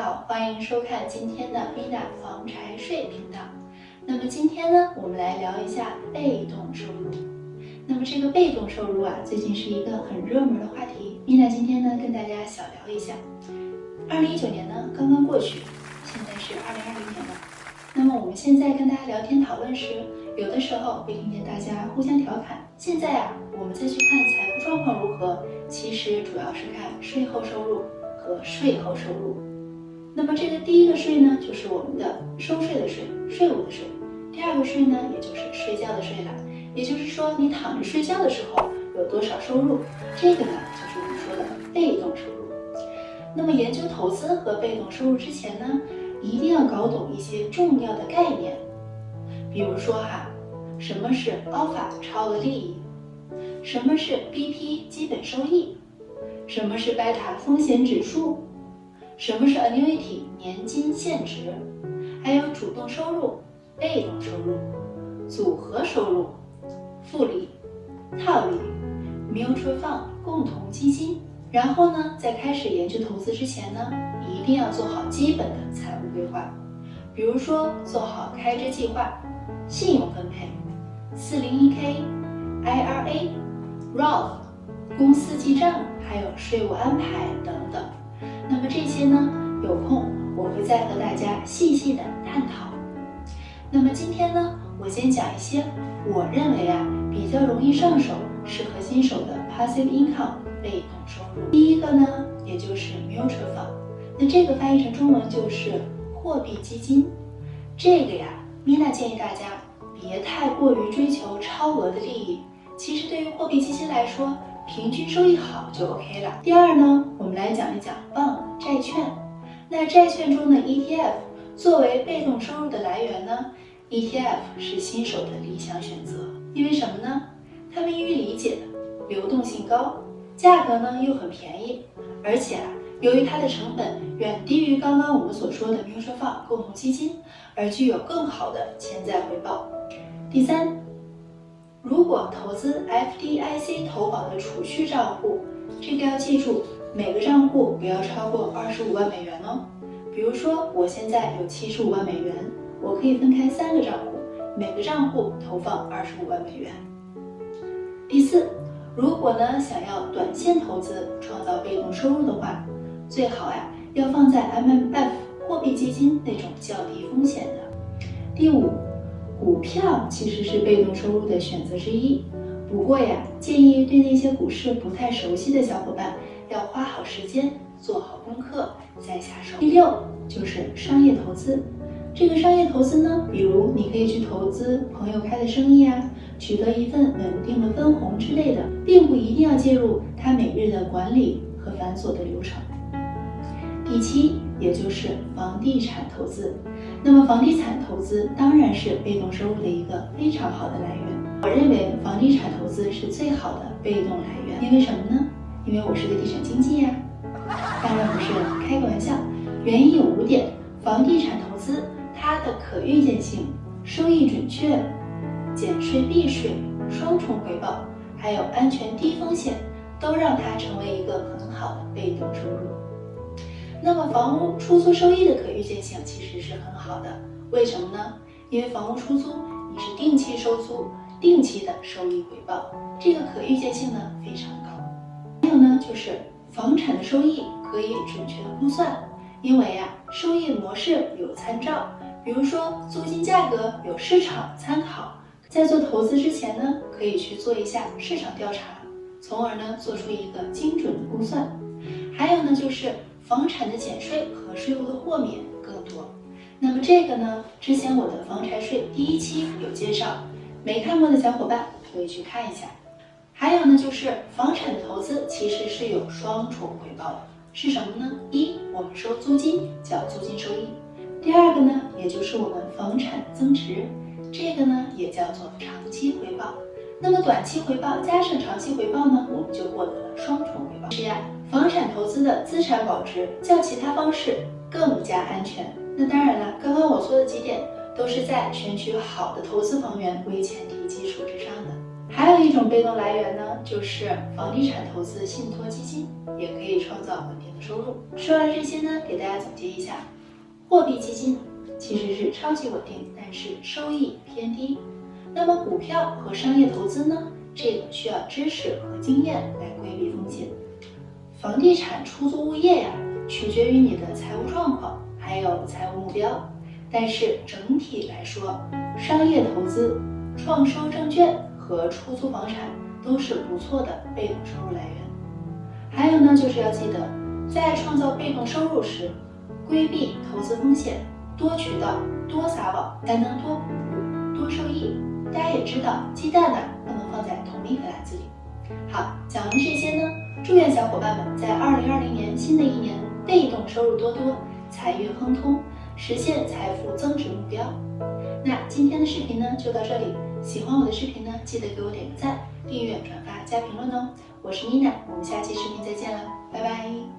好，欢迎收看今天的 Mina 房产税频道。那么今天呢，我们来聊一下被动收入。那么这个被动收入啊，最近是一个很热门的话题。Mina 今天呢，跟大家小聊一下。二零一九年呢，刚刚过去，现在是二零二零年了。那么我们现在跟大家聊天讨论时，有的时候会听见大家互相调侃。现在啊，我们再去看财富状况如何，其实主要是看税后收入和税后收入。那么这个第一个税呢，就是我们的收税的税，税务的税。第二个税呢，也就是睡觉的税了。也就是说，你躺着睡觉的时候有多少收入，这个呢，就是我们说的被动收入。那么研究投资和被动收入之前呢，一定要搞懂一些重要的概念。比如说哈，什么是 alpha 超额利益？什么是 BP 基本收益？什么是贝塔风险指数？什么是 annuity 年金现值？还有主动收入、被动收入、组合收入、复利、套利、mutual fund 共同基金。然后呢，在开始研究投资之前呢，一定要做好基本的财务规划，比如说做好开支计划、信用分配、401k、IRA、Roth、公司记账，还有税务安排等。那么这些呢，有空我会再和大家细细的探讨。那么今天呢，我先讲一些我认为啊比较容易上手、适合新手的 passive income 被动收入。第一个呢，也就是 mutual fund，那这个翻译成中文就是货币基金。这个呀，Mina 建议大家别太过于追求超额的利益。其实对于货币基金来说，平均收益好就 OK 了。第二呢，我们来讲一讲 bond 债券。那债券中的 ETF 作为被动收入的来源呢，ETF 是新手的理想选择。因为什么呢？它们易于理解，流动性高，价格呢又很便宜，而且啊，由于它的成本远低于刚刚我们所说的 mutual fund 共同基金，而具有更好的潜在回报。第三。如果投资 FDIC 投保的储蓄账户，这个要记住，每个账户不要超过二十五万美元哦。比如说，我现在有七十五万美元，我可以分开三个账户，每个账户投放二十五万美元。第四，如果呢想要短线投资创造被动收入的话，最好呀要放在 MMF 货币基金那种较低风险的。第五。股票其实是被动收入的选择之一，不过呀，建议对那些股市不太熟悉的小伙伴，要花好时间做好功课再下手。第六就是商业投资，这个商业投资呢，比如你可以去投资朋友开的生意啊，取得一份稳定的分红之类的，并不一定要介入他每日的管理和繁琐的流程。第七，也就是房地产投资。那么，房地产投资当然是被动收入的一个非常好的来源。我认为房地产投资是最好的被动来源，因为什么呢？因为我是个地产经纪呀。当然不是，开个玩笑。原因有五点：房地产投资它的可预见性、收益准确、减税避税、双重回报，还有安全低风险，都让它成为一个很好的被动收入。那么房屋出租收益的可预见性其实是很好的，为什么呢？因为房屋出租你是定期收租，定期的收益回报，这个可预见性呢非常高。还有呢，就是房产的收益可以准确的估算，因为呀，收益模式有参照，比如说租金价格有市场参考，在做投资之前呢，可以去做一下市场调查，从而呢做出一个精准的估算。还有呢，就是。房产的减税和税务的豁免更多，那么这个呢？之前我的房产税第一期有介绍，没看过的小伙伴可以去看一下。还有呢，就是房产的投资其实是有双重回报的，是什么呢？一，我们收租金叫租金收益；第二个呢，也就是我们房产增值，这个呢也叫做长期回报。那么短期回报加上长期回报呢，我们就获得了双重回报。是呀。房产投资的资产保值较其他方式更加安全。那当然了，刚刚我说的几点都是在选取好的投资房源为前提基础之上的。还有一种被动来源呢，就是房地产投资信托基金，也可以创造稳定的收入。说完这些呢，给大家总结一下，货币基金其实是超级稳定，但是收益偏低。那么股票和商业投资呢，这个需要知识和经验来规避风险。房地产出租物业呀，取决于你的财务状况，还有财务目标。但是整体来说，商业投资、创收证券和出租房产都是不错的被动收入来源。还有呢，就是要记得，在创造被动收入时，规避投资风险，多渠道、多撒网，才能多捕多收益。大家也知道，鸡蛋呢不能放在同一个篮子里。好，讲完这些呢。祝愿小伙伴们在二零二零年新的一年被动收入多多，财运亨通，实现财富增值目标。那今天的视频呢就到这里，喜欢我的视频呢记得给我点个赞、订阅、转发、加评论哦。我是妮娜，我们下期视频再见了，拜拜。